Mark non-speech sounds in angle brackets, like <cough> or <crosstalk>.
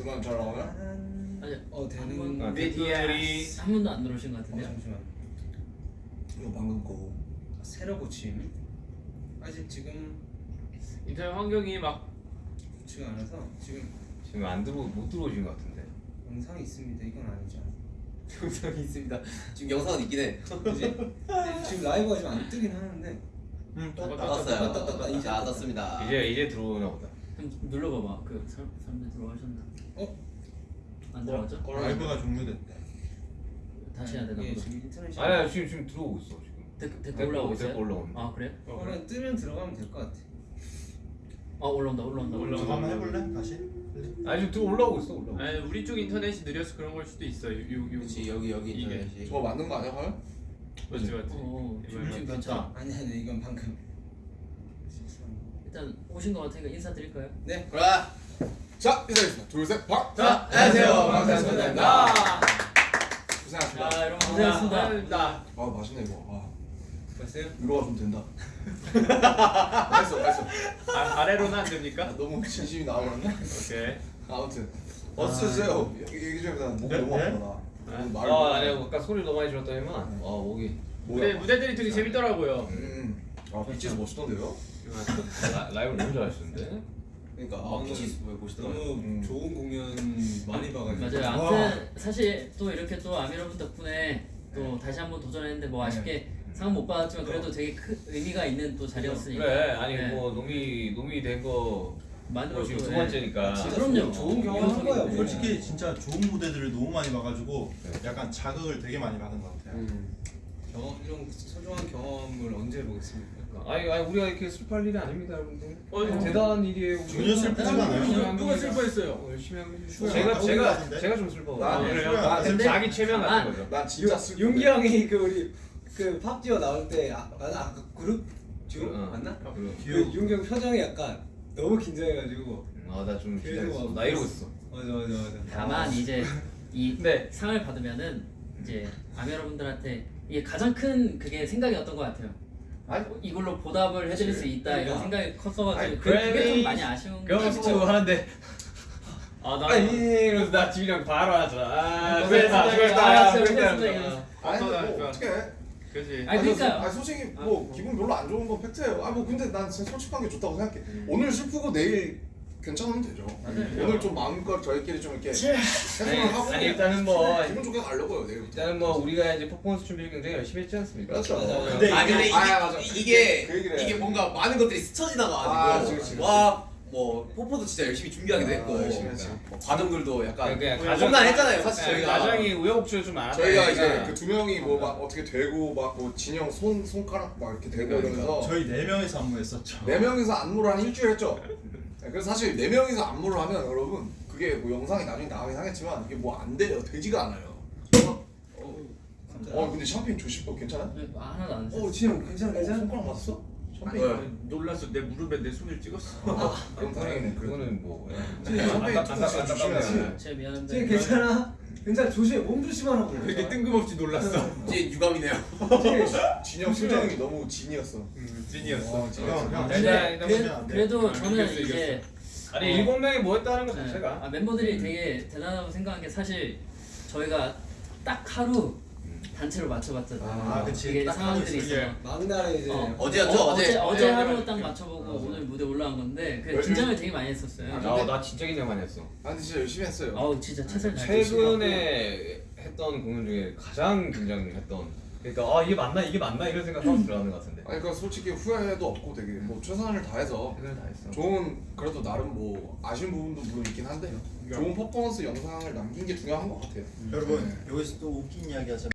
음악 잘 나오나? 아니 어한 되는 번- 아, 네, 댓글이 한 번도 안 들어오신 것 어, 같은데요? 잠시만 이거 방금 거 새로 고침 아직 지금 인터넷 환경이 막 좋지가 않아서 지금 지금 안 들어 못 들어오신 것 같은데. 영상이 있습니다 이건 아니죠 <laughs> 영상이 있습니다. 지금 영상은 있긴 해. 지금 라이브가 지금 안 뜨긴 하는데 응, 떴어요. 떴다, 떴다, 이제 떴습니다. 이제 이제 들어오나 보다. 좀 눌러봐봐. 그 사람 사람들 들어가셨나? 어? 안 들어가죠? 라이브가 종료됐대. 다시 해야 되나 이게 보다. 지금 인터넷이 아니 아니 지금 지금 들어오고 있어 지금. 댓글 댓글 올라오고 있어요? 댓글 올라오는데. 아 그래? 그러면 뜨면 들어가면 될 것 같아 아 올라온다 올라온다 올라온다. 저거 한번 해볼래? 다시? 아니 지금 들어 올라오고 있어 올라오고. 아니 우리 쪽 인터넷이 느려서 그런 걸 수도 있어. 요, 요, 요. 그렇지 여기 여기 이게. 인터넷이. 저거 맞는 거 아니야 과연? 맞지 맞지. 어, 이거 지금 괜찮아. 아니 아니 이건 방금. 일단 오신 것 같으니까 인사드릴까요? 네 그래. 자 인사드리겠습니다 둘셋 박! 자 안녕하세요. 반갑습니다. 고생하셨습니다 자 여러분 고생하셨습니다. 감사합니다. 아 맛있네 이거 아 봤어요? 위로가 좀 된다 <laughs> 맛있어 맛있어 아, 아래로는 안 됩니까? 아, 너무 진심이 나와버렸네 오케이. 아무튼 어서오세요 얘기 좀 해보자 목이 네? 너무 네? 아프다 아못 아니 해. 아까 소리 너무 많이 질렀더니만 아 목이 무대 무대들이 되게 재밌더라고요. 음. 아 비치에서 멋있던데요? 라, 라이브 너무 잘하시는데. 그러니까 아, 아 빛이 왜 보시더라고요. 너무 음. 좋은 공연 많이 봐가지고 맞아요. 아무튼 사실 또 이렇게 또 아미 여러분 덕분에 또 다시 한번 도전했는데 뭐 아쉽게 상은 못 받았지만 그래도 되게 큰 의미가 있는 또 자리였으니까. 그래 아니 네. 뭐 놈이 놈이 된거 만들어 뭐 지금 두 네. 번째니까. 그럼요. 좋은 경험 한 거예요. 네. 솔직히 진짜 좋은 무대들을 너무 많이 봐가지고 약간 자극을 되게 많이 받은 것 같아요. 음. 경험 이런 소중한 경험을 언제 해보겠습니까? 아니 아니 우리가 이렇게 슬퍼할 일이 아닙니다 여러분들. 어, 어. 대단한 일이에요. 전혀 슬프지가 않아요. 누가. 슬퍼했어요? 어, 열심히 추워요. 제가 아, 제가? 제가 좀 슬퍼. 나- 아, 그래요? 나 지금 근데- 자기 최면 아, 같은 거죠. 난 진짜 슬 윤기 형이 그 우리 그 팝디오 나올 때 아, 맞아 아까 그룹 듀오 어. 맞나? 그리고 그 윤기 형 표정이 약간 너무 긴장해가지고 아나 좀. 막나 이러고 있어. 맞아 맞아 맞아 다만 이제 이 네. 상을 받으면은 이제 아미 여러분들한테 이게 가장 큰 그게 생각이었던 것 같아요. 아니 이걸로 보답을 해드릴 수 있다 이런 생각이 컸어가지고 아니, 그, 그게 그래미 좀 많이 아쉬운 거 하는데 아나 아니 이러면서 나 집이랑 바로 하잖아. 아, 아, 수고했다, 수고했다. 수고했다. 아니. 뭐 어떻게 해 그지. 아니 그러니까요. 아니 솔직히 뭐 기분 별로 안 좋은 건 팩트예요 아뭐 근데 난 진짜 솔직한 게 좋다고 생각해 오늘 슬프고 내일 괜찮으면 되죠 오늘 좀 마음껏 저희끼리 좀 이렇게 해소를 하고 아니 일단은 뭐 기분 좋게 가려고요 내일부터 일단은 뭐 우리가 이제 퍼포먼스 준비를 굉장히 열심히 했지 않습니까? 그렇죠 근데 아 근데 이게 아, 맞아. 이게 그. 이게 뭔가 많은 것들이 스쳐 아, 지나가가지고 그치, 그치. 와뭐 포포도 진짜 열심히 준비하기도 아, 했고 열심히 했지. 뭐 과정들도 약간 그냥 험난했잖아요 사실 네, 저희가 가장이 우여곡절 좀 많았다. 저희가 이제 그 두 명이 뭐 막 어떻게 되고 막 뭐 진영 손 손가락 막 이렇게 되고 그러니까, 이러면서 저희 네 명이서 안무했었죠. 네 명이서 안무를 한 일주일 했죠. <laughs> 네, 그래서 사실 네 명이서 안무를 하면 여러분 그게 뭐 영상이 나중에 나가긴 하겠지만 이게 뭐 안 돼요. 되지가 않아요. 어 근데 샴페인 조심. 어 괜찮아? 네, 하나도 안 어. 진영 괜찮아 어, 괜찮아? 손가락 맞았어? 아니, 샴페인. 놀랐어. 내 무릎에 내 손을 찍었어. 그래도. 그거는 뭐 네, 샴페인 조금 조심해야지. 제 미안한데. 진영 괜찮아? 괜찮아 조심해 몸 조심하라고 되게 뜬금없이 놀랐어. 이제 유감이네요 진영 실장이 너무 진이었어. 음. 어, 형, 진이었어. 그래. 그래도 아, 저는 이제 아니 일곱 명이 뭐 했다는 것 네, 자체가 아, 멤버들이 되게 대단하다고 생각한 게 사실 저희가 딱 하루 단체로 맞춰봤잖아요. 아, 그치. 이게 딱 상황들이 하루 있어서. 막날에 이제 어, 어제였죠, 어, 어제. 어제, 어제 네, 하루 네, 딱 네. 맞춰보고 맞아. 오늘 무대 올라간 건데 그 긴장을 되게 많이 했었어요. 아, 아, 나 진짜 긴장 많이 했어. 아 근데 진짜 열심히 했어요. 아우 진짜 최선을 다했어요. 최근에 했던 공연 중에 가장 긴장했던. 그러니까 아 이게 맞나 이게 맞나 이런 생각하고 들어가는 것 같은데. 아니 그러니까 솔직히 후회도 없고 되게 뭐 최선을 다해서 최선을 다했어. 좋은 그래도 나름 뭐 아쉬운 부분도 물론 있긴 한데 좋은 퍼포먼스 영상을 남긴 게 중요한 것 같아요. 여러분 여기서 또 웃긴 이야기 하자면